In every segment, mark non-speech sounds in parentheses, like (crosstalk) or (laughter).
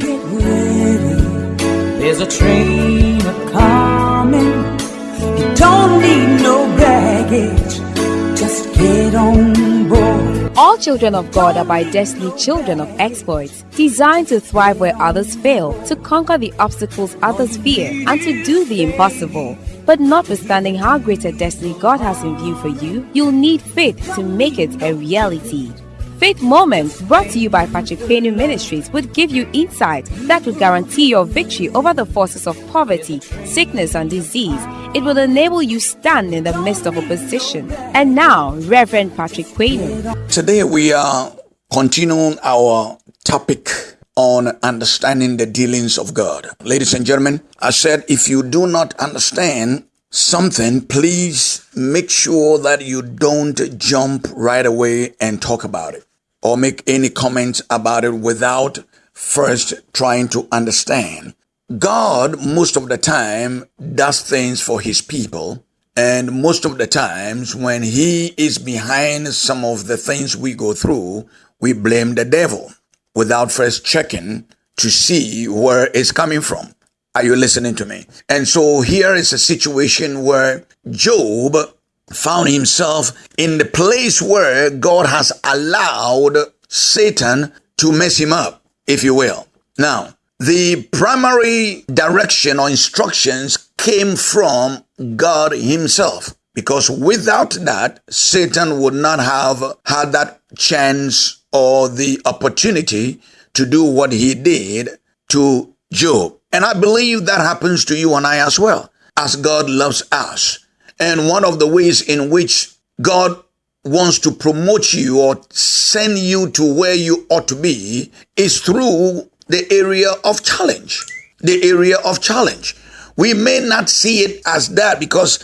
get ready. There's a train a coming. You don't need no baggage. Just get on board. All children of God are by destiny children of exploits, designed to thrive where others fail, to conquer the obstacles others fear, and to do the impossible. But notwithstanding how great a destiny God has in view for you, you'll need faith to make it a reality. Faith Moments, brought to you by Patrick Payne Ministries, would give you insight that would guarantee your victory over the forces of poverty, sickness, and disease. It will enable you stand in the midst of opposition. And now, Reverend Patrick Payne. Today we are continuing our topic on understanding the dealings of God. Ladies and gentlemen, I said if you do not understand something, please make sure that you don't jump right away and talk about it or make any comments about it without first trying to understand. God, most of the time, does things for his people. And most of the times, when he is behind some of the things we go through, we blame the devil without first checking to see where it's coming from. Are you listening to me? And so here is a situation where Job found himself in the place where God has allowed Satan to mess him up, if you will. Now, the primary direction or instructions came from God himself. Because without that, Satan would not have had that chance or the opportunity to do what he did to Job. And I believe that happens to you and I as well, as God loves us. And one of the ways in which God wants to promote you or send you to where you ought to be is through the area of challenge. The area of challenge. We may not see it as that because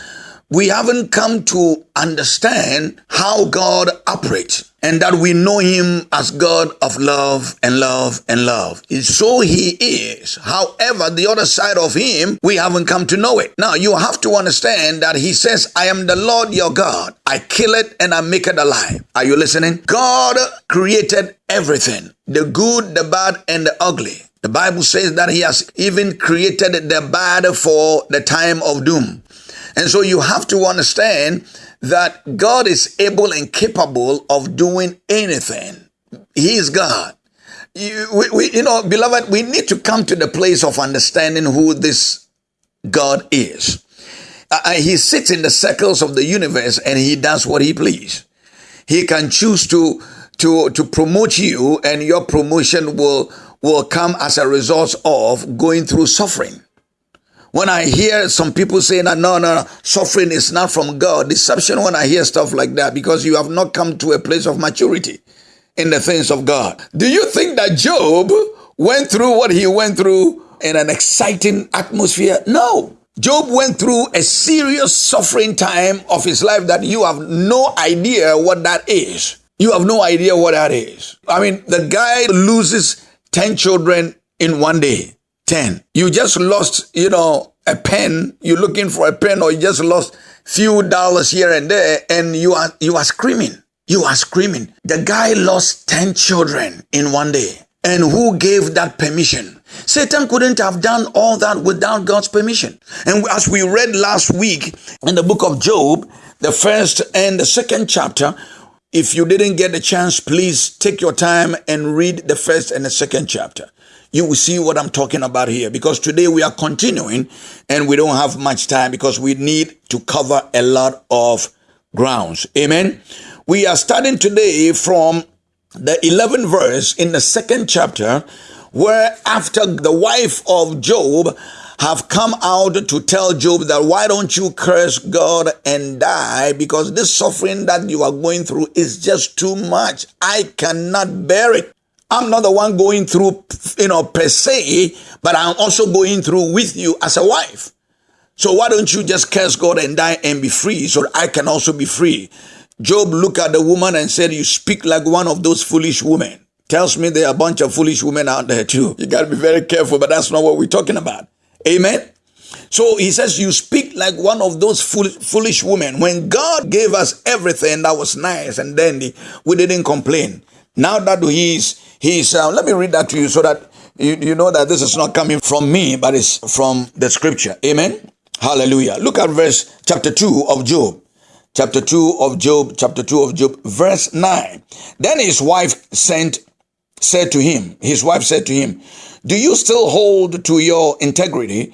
we haven't come to understand how God operates and that we know him as God of love and love and love. So he is. However, the other side of him, we haven't come to know it. Now, you have to understand that he says, I am the Lord your God. I kill it and I make it alive. Are you listening? God created everything the good, the bad, and the ugly. The Bible says that he has even created the bad for the time of doom. And so you have to understand that God is able and capable of doing anything. He is God. You, we, we, you know, beloved, we need to come to the place of understanding who this God is. Uh, uh he sits in the circles of the universe and he does what he please. He can choose to to to promote you, and your promotion will will come as a result of going through suffering. When I hear some people saying that no, no, no, suffering is not from God, deception when I hear stuff like that because you have not come to a place of maturity in the things of God. Do you think that Job went through what he went through in an exciting atmosphere? No. Job went through a serious suffering time of his life that you have no idea what that is. You have no idea what that is. I mean, the guy loses 10 children in one day. 10. You just lost, you know, a pen. You're looking for a pen or you just lost few dollars here and there and you are, you are screaming. You are screaming. The guy lost 10 children in one day. And who gave that permission? Satan couldn't have done all that without God's permission. And as we read last week in the book of Job, the first and the second chapter, if you didn't get the chance, please take your time and read the first and the second chapter you will see what I'm talking about here because today we are continuing and we don't have much time because we need to cover a lot of grounds. Amen. We are starting today from the 11th verse in the second chapter where after the wife of Job have come out to tell Job that why don't you curse God and die because this suffering that you are going through is just too much. I cannot bear it. I'm not the one going through, you know, per se, but I'm also going through with you as a wife. So why don't you just curse God and die and be free so I can also be free? Job looked at the woman and said, you speak like one of those foolish women. Tells me there are a bunch of foolish women out there too. You got to be very careful, but that's not what we're talking about. Amen. So he says, you speak like one of those foolish women. When God gave us everything that was nice and dandy, we didn't complain. Now that He's, uh, let me read that to you so that You, you know that this is not coming from me, but it's from the scripture. Amen. Hallelujah. Look at verse chapter 2 of Job. Chapter 2 of Job, chapter 2 of Job, verse 9. Then his wife sent, said to him, his wife said to him, Do you still hold to your integrity?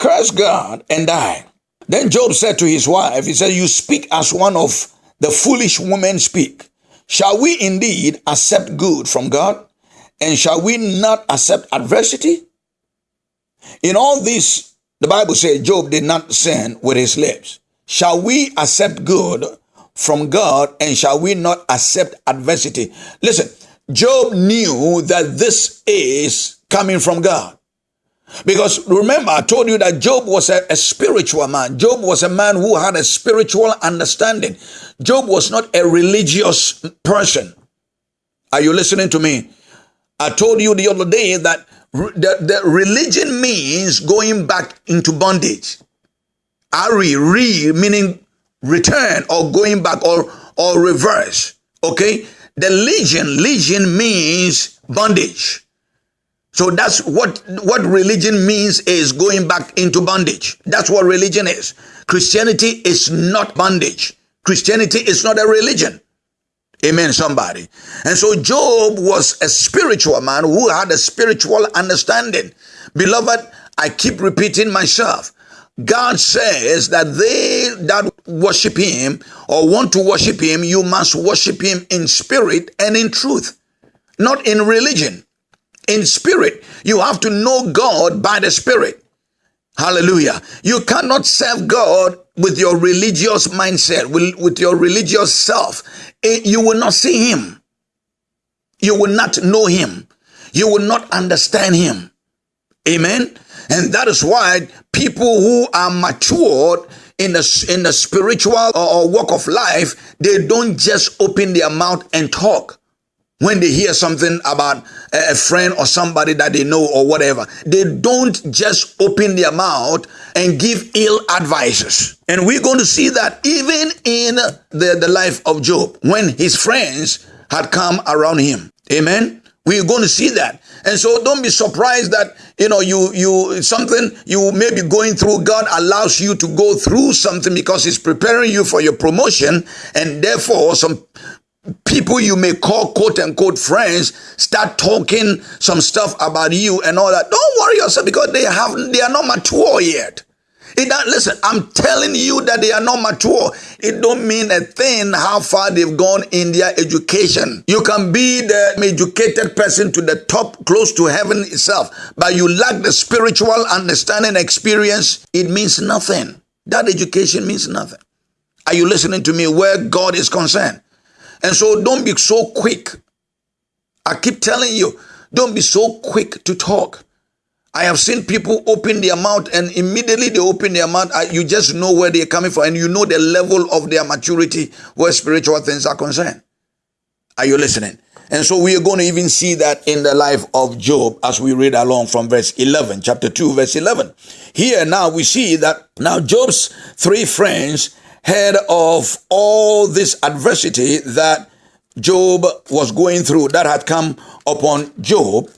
Curse God and die. Then Job said to his wife, He said, You speak as one of the foolish women speak. Shall we indeed accept good from God? And shall we not accept adversity? In all this, the Bible says Job did not sin with his lips. Shall we accept good from God and shall we not accept adversity? Listen, Job knew that this is coming from God. Because remember, I told you that Job was a, a, spiritual man. Job was a man who had a spiritual understanding. Job was not a religious person. Are you listening to me? I told you the other day that the, the religion means going back into bondage. Ari, re, meaning return or going back or, or reverse. Okay? The legion, legion means bondage. So that's what, what religion means is going back into bondage. That's what religion is. Christianity is not bondage. Christianity is not a religion. Amen, somebody. And so Job was a spiritual man who had a spiritual understanding. Beloved, I keep repeating myself. God says that they that worship him or want to worship him, you must worship him in spirit and in truth, not in religion in spirit. You have to know God by the spirit. Hallelujah. You cannot serve God with your religious mindset, with, with your religious self. Eh, you will not see Him. You will not know Him. You will not understand Him. Amen. And that is why people who are matured in the, in the spiritual or walk of life, they don't just open their mouth and talk when they hear something about a friend or somebody that they know or whatever, they don't just open their mouth and give ill advices. And we're going to see that even in the, the life of Job, when his friends had come around him. Amen. We're going to see that. And so don't be surprised that, you know, you, you, something you may be going through. God allows you to go through something because he's preparing you for your promotion. And therefore some people you may call quote unquote friends start talking some stuff about you and all that. Don't worry yourself because they have they are not mature yet. It don't, listen, I'm telling you that they are not mature. It don't mean a thing how far they've gone in their education. You can be the educated person to the top, close to heaven itself, but you lack the spiritual understanding experience. It means nothing. That education means nothing. Are you listening to me where God is concerned? And so don't be so quick. I keep telling you, don't be so quick to talk. I have seen people open their mouth and immediately they open their mouth, you just know where they're coming from and you know the level of their maturity where spiritual things are concerned. Are you listening? And so we are going to even see that in the life of Job as we read along from verse 11, chapter 2, verse 11. Here now we see that now Job's three friends heard of all this adversity that Job was going through that had come upon Job.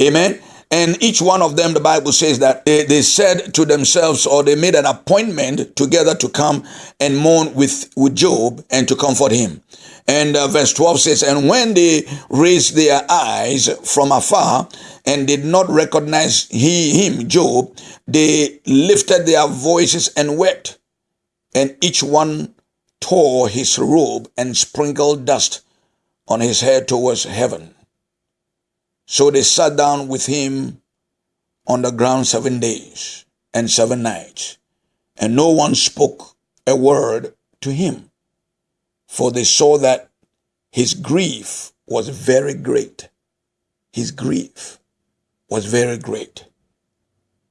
Amen. And each one of them, the Bible says that they, they, said to themselves, or they made an appointment together to come and mourn with, with Job and to comfort him. And uh, verse 12 says, And when they raised their eyes from afar and did not recognize he, him, Job, they lifted their voices and wept and each one tore his robe and sprinkled dust on his head towards heaven. So they sat down with him on the ground seven days and seven nights, and no one spoke a word to him, for they saw that his grief was very great. His grief was very great.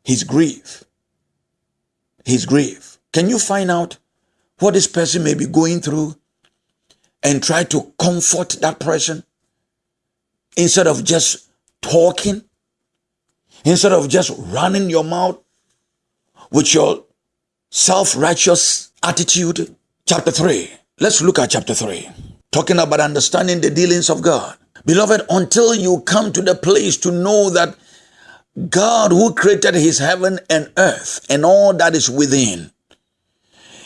His grief. His grief. Can you find out what this person may be going through and try to comfort that person instead of just talking, instead of just running your mouth with your self righteous attitude? Chapter 3. Let's look at chapter 3. Talking about understanding the dealings of God. Beloved, until you come to the place to know that God who created his heaven and earth and all that is within.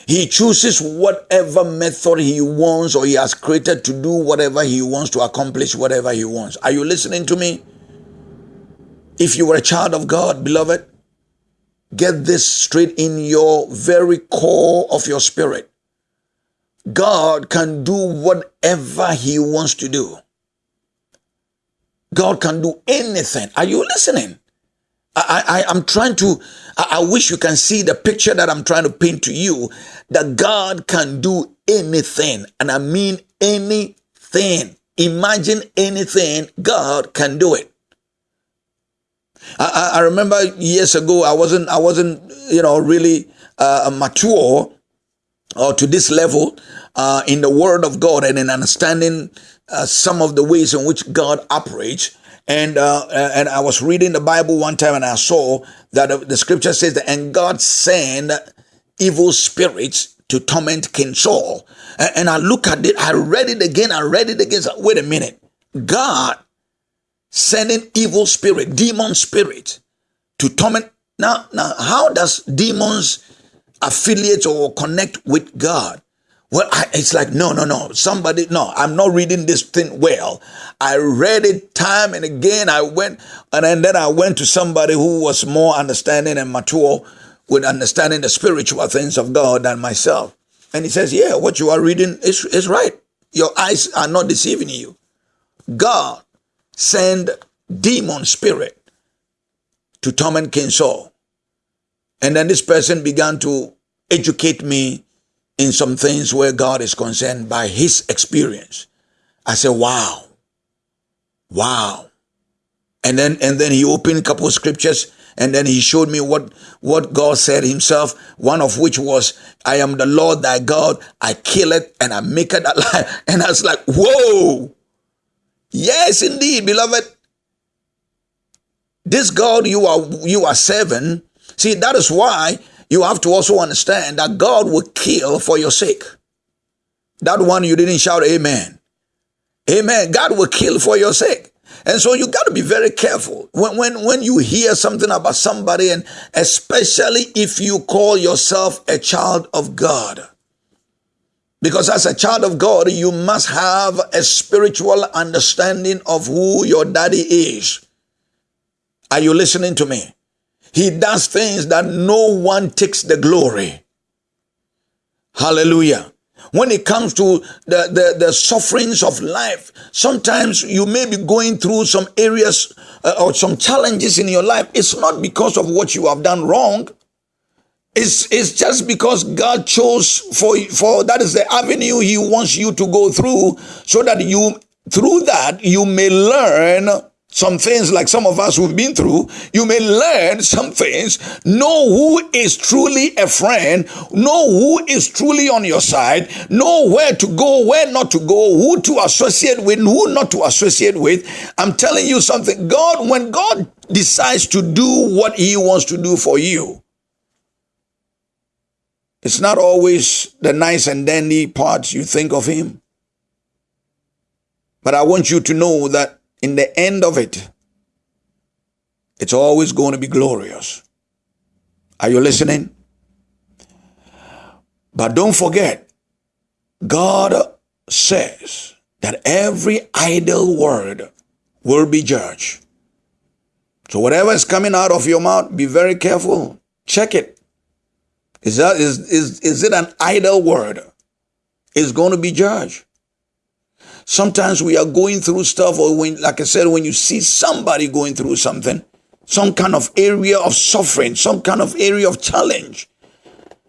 He chooses whatever method he wants or he has created to do whatever he wants to accomplish whatever he wants. Are you listening to me? If you were a child of God, beloved, get this straight in your very core of your spirit. God can do whatever he wants to do. God can do anything. Are you listening? I, I, I'm trying to, I, I wish you can see the picture that I'm trying to paint to you that God can do anything. And I mean anything. Imagine anything, God can do it. I, I remember years ago, I wasn't, I wasn't, you know, really uh, mature or to this level uh, in the Word of God and in understanding uh, some of the ways in which God operates. And uh, and I was reading the Bible one time and I saw that the scripture says that and God sent evil spirits to torment King Saul. And I look at it, I read it again, I read it again. Wait a minute. God sending evil spirit, demon spirit to torment. Now, now, how does demons affiliate or connect with God? Well, I, it's like, no, no, no. Somebody, no, I'm not reading this thing well. I read it time and again. I went, and then I went to somebody who was more understanding and mature with understanding the spiritual things of God than myself. And he says, yeah, what you are reading is, is right. Your eyes are not deceiving you. God sent demon spirit to torment King Saul. And then this person began to educate me in some things where God is concerned by his experience. I said, wow, wow. And then, and then he opened a couple of scriptures and then he showed me what, what God said himself, one of which was, I am the Lord thy God, I kill it and I make it alive. (laughs) And I was like, whoa. Yes, indeed, beloved. This God you are, you are serving. See, that is why you have to also understand that God will kill for your sake. That one you didn't shout amen. Amen. God will kill for your sake. And so you got to be very careful when, when, when you hear something about somebody, and especially if you call yourself a child of God. Because as a child of God, you must have a spiritual understanding of who your daddy is. Are you listening to me? He does things that no one takes the glory. Hallelujah. When it comes to the, the, the sufferings of life, sometimes you may be going through some areas uh, or some challenges in your life. It's not because of what you have done wrong. It's, it's just because God chose for, for that is the avenue He wants you to go through so that you, through that, you may learn some things like some of us who've been through, you may learn some things, know who is truly a friend, know who is truly on your side, know where to go, where not to go, who to associate with, who not to associate with. I'm telling you something. God, when God decides to do what he wants to do for you, it's not always the nice and dandy parts you think of him. But I want you to know that in the end of it, it's always going to be glorious. Are you listening? But don't forget, God says that every idle word will be judged. So whatever is coming out of your mouth, be very careful. Check it. Is that is is is it an idle word? It's going to be judged. Sometimes we are going through stuff, or when, like I said, when you see somebody going through something, some kind of area of suffering, some kind of area of challenge.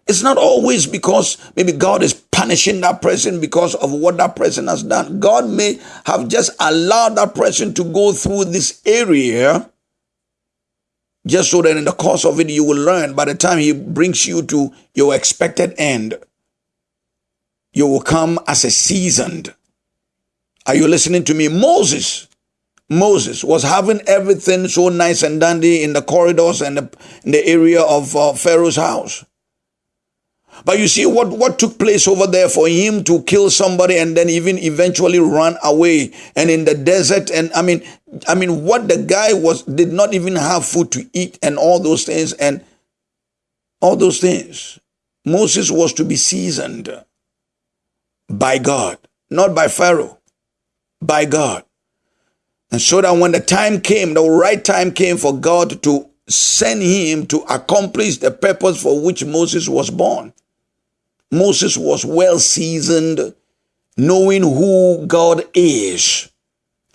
It's not always because maybe God is punishing that person because of what that person has done. God may have just allowed that person to go through this area just so that in the course of it you will learn by the time he brings you to your expected end you will come as a seasoned are you listening to me? Moses, Moses was having everything so nice and dandy in the corridors and the, in the area of uh, Pharaoh's house. But you see what, what took place over there for him to kill somebody and then even eventually run away and in the desert. And I mean, I mean, what the guy was did not even have food to eat and all those things and all those things. Moses was to be seasoned by God, not by Pharaoh, by God. And so that when the time came, the right time came for God to send him to accomplish the purpose for which Moses was born. Moses was well seasoned, knowing who God is.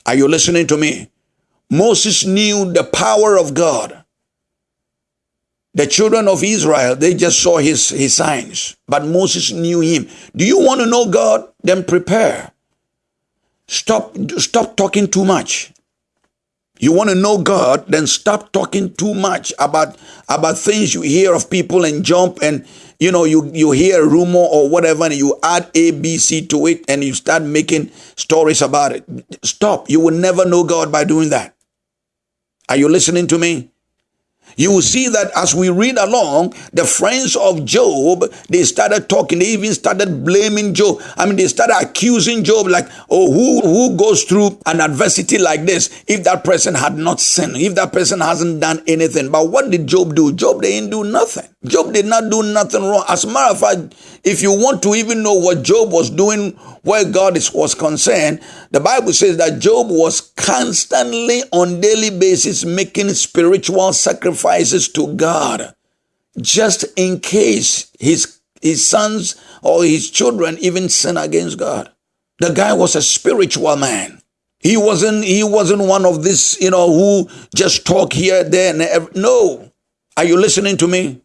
Are you listening to me? Moses knew the power of God. The children of Israel, they just saw his, his signs, but Moses knew him. Do you want to know God? Then prepare. Stop, stop talking too much. You want to know God, then stop talking too much about, about things you hear of people and jump and you know you, you hear a rumor or whatever and you add A, B, C to it and you start making stories about it. Stop. You will never know God by doing that. Are you listening to me? You will see that as we read along, the friends of Job, they started talking, they even started blaming Job. I mean, they started accusing Job, like, oh, who, who goes through an adversity like this if that person had not sinned, if that person hasn't done anything. But what did Job do? Job didn't do nothing. Job did not do nothing wrong. As a matter of fact, if you want to even know what Job was doing where God is, was concerned, the Bible says that Job was constantly on daily basis making spiritual sacrifices to God just in case his his sons or his children even sin against God. The guy was a spiritual man. He wasn't he wasn't one of this, you know, who just talk here, there, and no. Are you listening to me?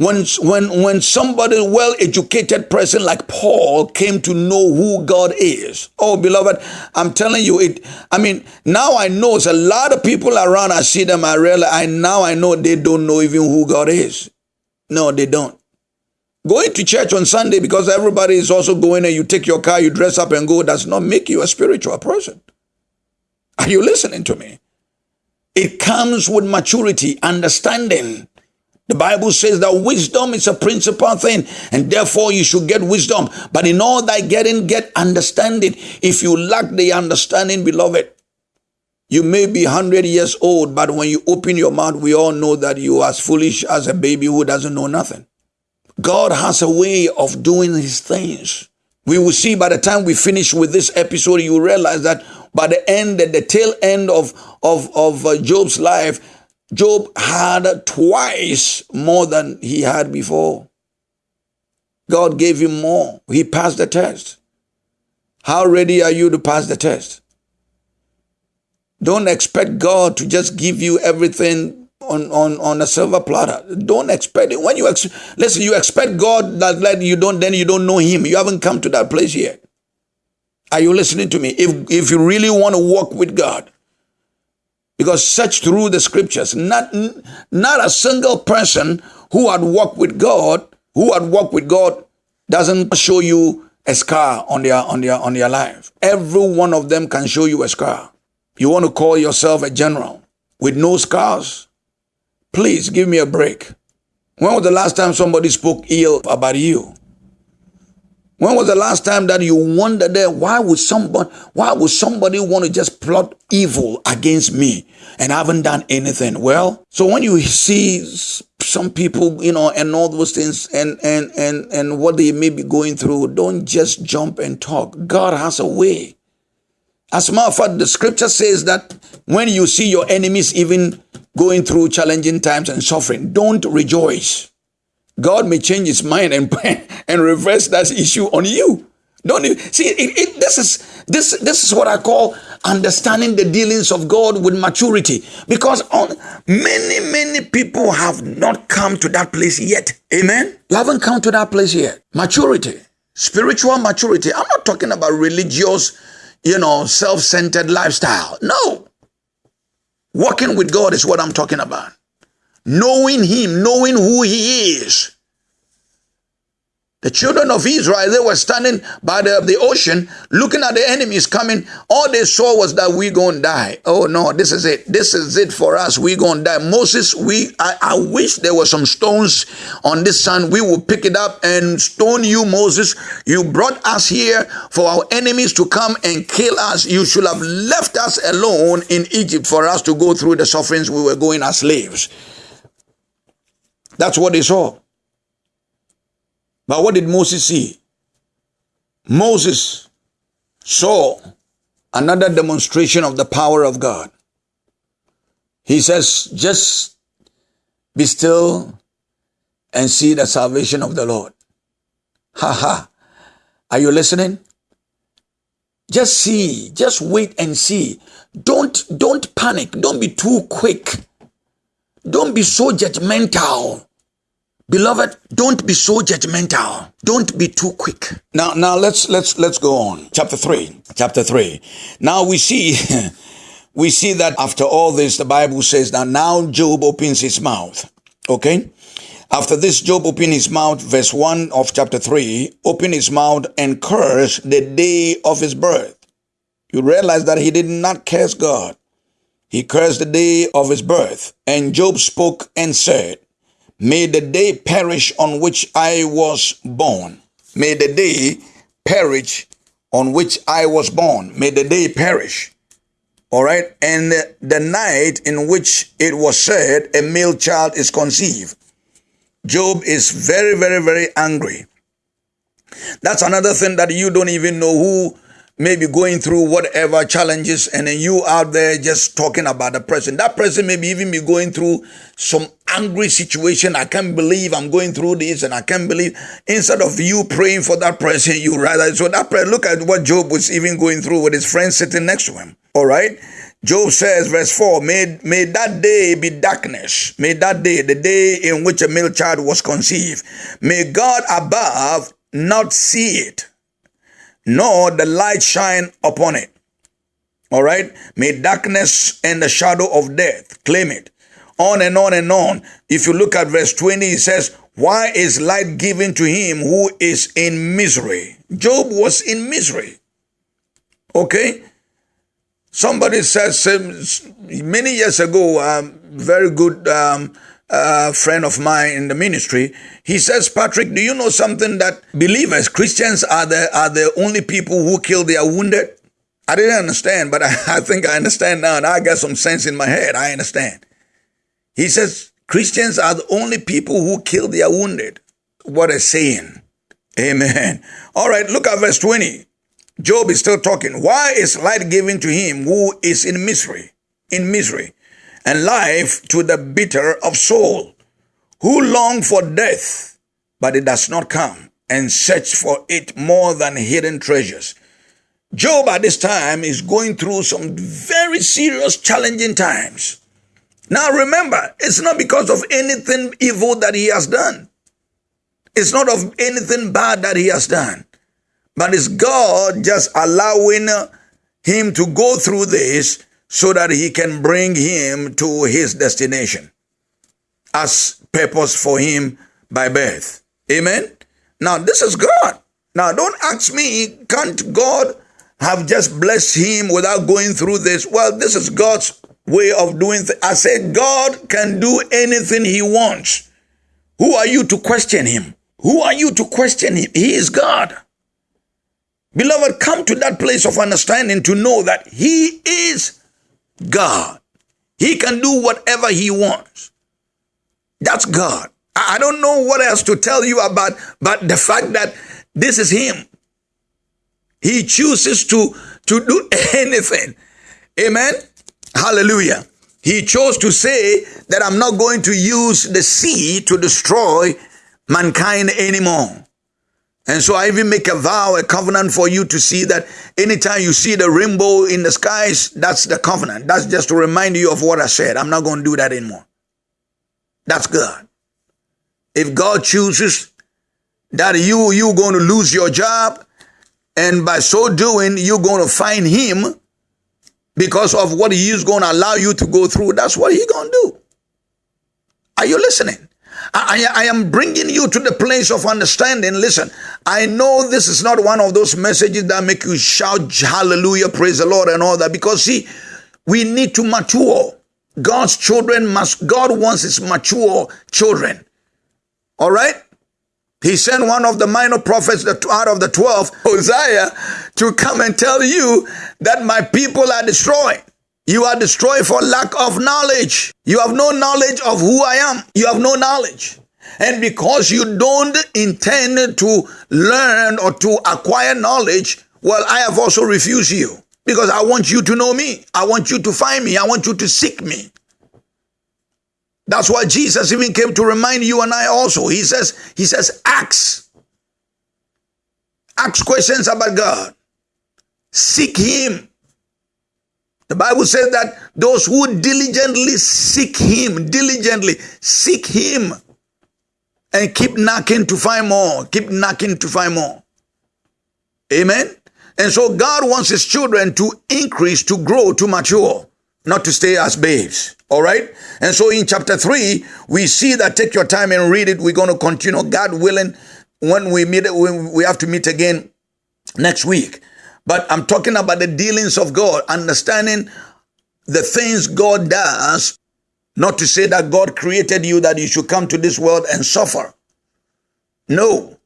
When, when, when somebody well-educated person like Paul came to know who God is. Oh, beloved, I'm telling you it. I mean, now I know it's a lot of people around. I see them. I realize, I now I know they don't know even who God is. No, they don't. Going to church on Sunday because everybody is also going and you take your car, you dress up and go does not make you a spiritual person. Are you listening to me? It comes with maturity, understanding. The Bible says that wisdom is a principal thing, and therefore you should get wisdom. But in all thy getting, get understanding. If you lack the understanding, beloved, you may be 100 years old, but when you open your mouth, we all know that you are as foolish as a baby who doesn't know nothing. God has a way of doing his things. We will see by the time we finish with this episode, you realize that by the end, at the tail end of, of, of uh, Job's life, Job had twice more than he had before. God gave him more. He passed the test. How ready are you to pass the test? Don't expect God to just give you everything on, on, on a silver platter. Don't expect it. When you ex- listen, you expect God that let you don't, then you don't know Him. You haven't come to that place yet. Are you listening to me? If if you really want to walk with God, because search through the scriptures, not, not a single person who had walked with God, who had walked with God, doesn't show you a scar on their on their on their life. Every one of them can show you a scar. You want to call yourself a general with no scars? Please give me a break. When was the last time somebody spoke ill about you? When was the last time that you wondered there, why would somebody why would somebody want to just plot evil against me and I haven't done anything? Well, so when you see some people, you know, and all those things and and and and what they may be going through, don't just jump and talk. God has a way. As a matter of fact, the scripture says that when you see your enemies even going through challenging times and suffering, don't rejoice. God may change his mind and, (laughs) and reverse that issue on you. Don't you see it, it, this is this this is what I call understanding the dealings of God with maturity. Because on, many many people have not come to that place yet. Amen? You haven't come to that place yet. Maturity. Spiritual maturity. I'm not talking about religious you know self-centered lifestyle. No. Walking with God is what I'm talking about. Knowing Him, knowing who He is. The children of Israel, they were standing by the, the ocean looking at the enemies coming. All they saw was that we're gonna die. Oh no, this is it. This is it for us. We're gonna die. Moses, we I, I wish there were some stones on this sand. We will pick it up and stone you, Moses. You brought us here for our enemies to come and kill us. You should have left us alone in Egypt for us to go through the sufferings we were going as slaves. That's what they saw. But what did Moses see? Moses saw another demonstration of the power of God. He says, just be still and see the salvation of the Lord. Ha ha. Are you listening? Just see, just wait and see. Don't, don't panic. Don't be too quick. Don't be so judgmental. Beloved, don't be so judgmental. Don't be too quick. Now, now let's let's let's go on. Chapter three. Chapter three. Now we see (laughs) we see that after all this, the Bible says that now Job opens his mouth. Okay? After this, Job opened his mouth, verse 1 of chapter 3, opened his mouth and cursed the day of his birth. You realize that he did not curse God. He cursed the day of his birth. And Job spoke and said, May the day perish on which I was born. May the day perish on which I was born. May the day perish. All right. And the, night in which it was said a male child is conceived. Job is very, very, very angry. That's another thing that you don't even know who maybe going through whatever challenges and then you out there just talking about the person. That person maybe even be going through some angry situation. I can't believe I'm going through this and I can't believe instead of you praying for that person, you rather so that prayer, look at what Job was even going through with his friend sitting next to him. All right. Job says, verse 4, may, may that day be darkness. May that day, the day in which a male child was conceived, may God above not see it nor the light shine upon it. All right. May darkness and the shadow of death claim it. On and on and on. If you look at verse 20, it says, Why is light given to him who is in misery? Job was in misery. Okay. Somebody says many years ago, um, very good um, a friend of mine in the ministry, he says, Patrick, do you know something that believers, Christians are the, are the only people who kill their wounded? I didn't understand, but (laughs) I, I think I understand now and I got some sense in my head. I understand. He says, Christians are the only people who kill their wounded. What a saying. Amen. All right, look at verse 20. Job is still talking. Why is light given to him who is in misery? In misery and life to the bitter of soul, who long for death, but it does not come, and search for it more than hidden treasures. Job at this time is going through some very serious, challenging times. Now remember, it's not because of anything evil that he has done. It's not of anything bad that he has done. But it's God just allowing him to go through this so that he can bring him to his destination as purpose for him by birth. Amen. Now, this is God. Now, don't ask me, can't God have just blessed him without going through this? Well, this is God's way of doing things. I said, God can do anything he wants. Who are you to question him? Who are you to question him? He is God. Beloved, come to that place of understanding to know that he is God. He can do whatever he wants. That's God. I don't know what else to tell you about, but the fact that this is him. He chooses to, to do (laughs) anything. Amen. Hallelujah. He chose to say that I'm not going to use the sea to destroy mankind anymore. And so I even make a vow, a covenant for you to see that anytime you see the rainbow in the skies, that's the covenant. That's just to remind you of what I said. I'm not going to do that anymore. That's God. If God chooses that you you're going to lose your job, and by so doing, you're going to find him because of what he is going to allow you to go through, that's what he's going to do. Are you listening? I, I, am bringing you to the place of understanding. Listen, I know this is not one of those messages that make you shout hallelujah, praise the Lord, and all that. Because see, we need to mature. God's children must, God wants his mature children. All right? He sent one of the minor prophets out of the 12, (laughs) Hosea, to come and tell you that my people are destroyed. You are destroyed for lack of knowledge. You have no knowledge of who I am. You have no knowledge. And because you don't intend to learn or to acquire knowledge, well, I have also refused you because I want you to know me. I want you to find me. I want you to seek me. That's why Jesus even came to remind you and I also. He says, He says, ask. Ask questions about God. Seek Him. The Bible says that those who diligently seek Him, diligently seek Him, and keep knocking to find more, keep knocking to find more. Amen. And so God wants His children to increase, to grow, to mature, not to stay as babes. All right. And so in chapter three, we see that take your time and read it. We're going to continue, God willing, when we meet, when we have to meet again next week. But I'm talking about the dealings of God, understanding the things God does, not to say that God created you that you should come to this world and suffer. No.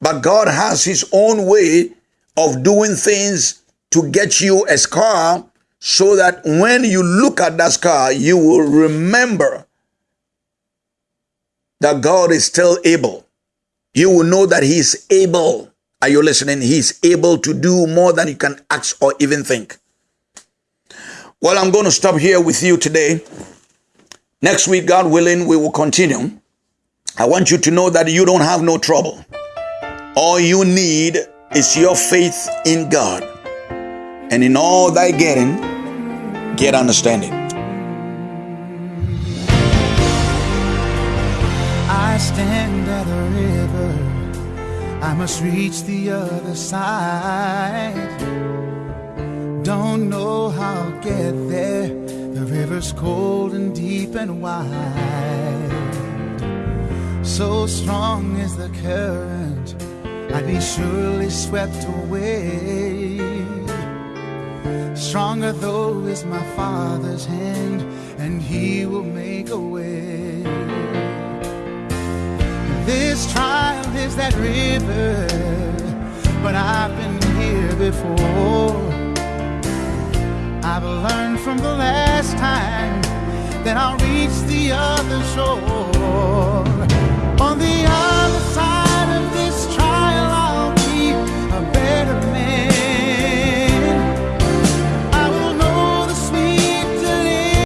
But God has his own way of doing things to get you a scar so that when you look at that scar, you will remember that God is still able. You will know that He is able. Are you listening? He is able to do more than you can ask or even think. Well, I'm going to stop here with you today. Next week, God willing, we will continue. I want you to know that you don't have no trouble. All you need is your faith in God and in all thy getting, get understanding. I must reach the other side. Don't know how I'll get there, the river's cold and deep and wide. So strong is the current, I'd be surely swept away. Stronger though is my Father's hand, and He will make a way. This trial is that river, but I've been here before. I've learned from the last time that I'll reach the other shore.